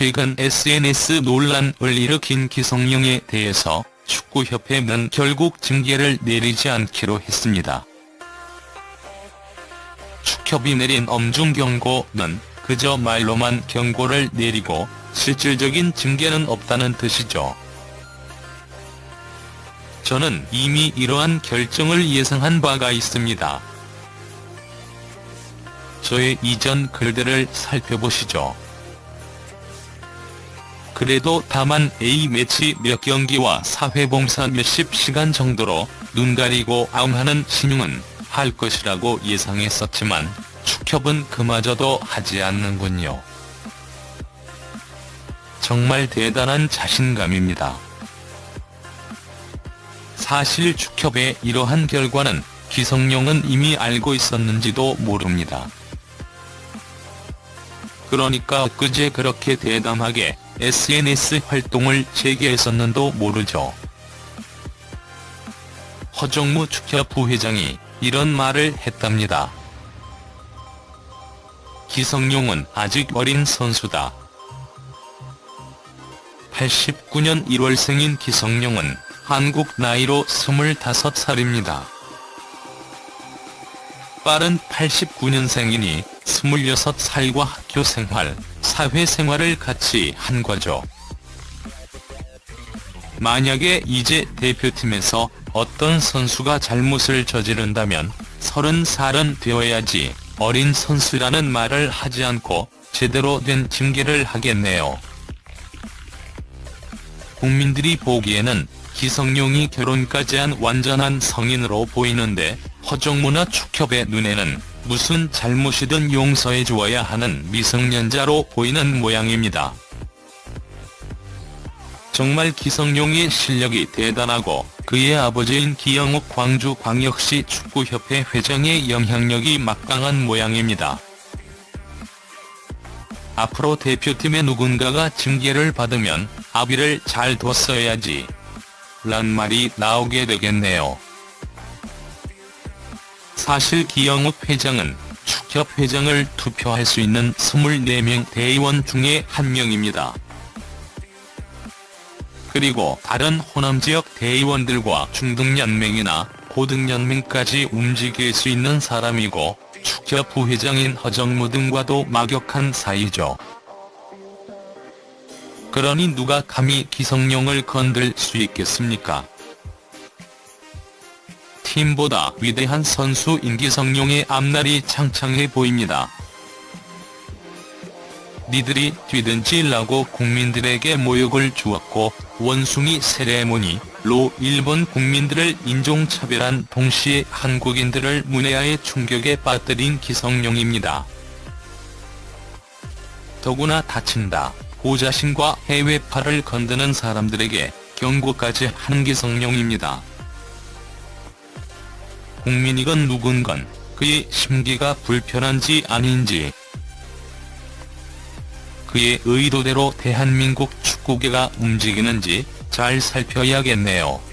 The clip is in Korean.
최근 SNS 논란을 일으킨 기성용에 대해서 축구협회는 결국 징계를 내리지 않기로 했습니다. 축협이 내린 엄중 경고는 그저 말로만 경고를 내리고 실질적인 징계는 없다는 뜻이죠. 저는 이미 이러한 결정을 예상한 바가 있습니다. 저의 이전 글들을 살펴보시죠. 그래도 다만 A매치 몇 경기와 사회봉사 몇십 시간 정도로 눈 가리고 아웅하는 신용은 할 것이라고 예상했었지만 축협은 그마저도 하지 않는군요. 정말 대단한 자신감입니다. 사실 축협의 이러한 결과는 기성용은 이미 알고 있었는지도 모릅니다. 그러니까 그제 그렇게 대담하게 SNS 활동을 재개했었는도 모르죠. 허정무 축협 부회장이 이런 말을 했답니다. 기성용은 아직 어린 선수다. 89년 1월생인 기성용은 한국 나이로 25살입니다. 빠른 89년생이니 26살과 학교 생활, 사회 생활을 같이 한 거죠. 만약에 이제 대표팀에서 어떤 선수가 잘못을 저지른다면 30살은 되어야지 어린 선수라는 말을 하지 않고 제대로 된 징계를 하겠네요. 국민들이 보기에는 기성용이 결혼까지 한 완전한 성인으로 보이는데 허정무나 축협의 눈에는 무슨 잘못이든 용서해 주어야 하는 미성년자로 보이는 모양입니다. 정말 기성용의 실력이 대단하고 그의 아버지인 기영욱 광주광역시 축구협회 회장의 영향력이 막강한 모양입니다. 앞으로 대표팀의 누군가가 징계를 받으면 아비를 잘 뒀어야지 란 말이 나오게 되겠네요. 사실 기영욱 회장은 축협 회장을 투표할 수 있는 24명 대의원 중에 한 명입니다. 그리고 다른 호남 지역 대의원들과 중등연맹이나 고등연맹까지 움직일 수 있는 사람이고 축협 부회장인 허정무 등과도 막역한 사이죠. 그러니 누가 감히 기성용을 건들 수 있겠습니까? 팀보다 위대한 선수인 기성용의 앞날이 창창해 보입니다. 니들이 뛰든지라고 국민들에게 모욕을 주었고 원숭이 세레모니로 일본 국민들을 인종차별한 동시에 한국인들을 문해아의 충격에 빠뜨린 기성용입니다. 더구나 다친다, 고자신과 해외파를 건드는 사람들에게 경고까지 한 기성용입니다. 국민이건 누군건 그의 심기가 불편한지 아닌지 그의 의도대로 대한민국 축구계가 움직이는지 잘 살펴야겠네요.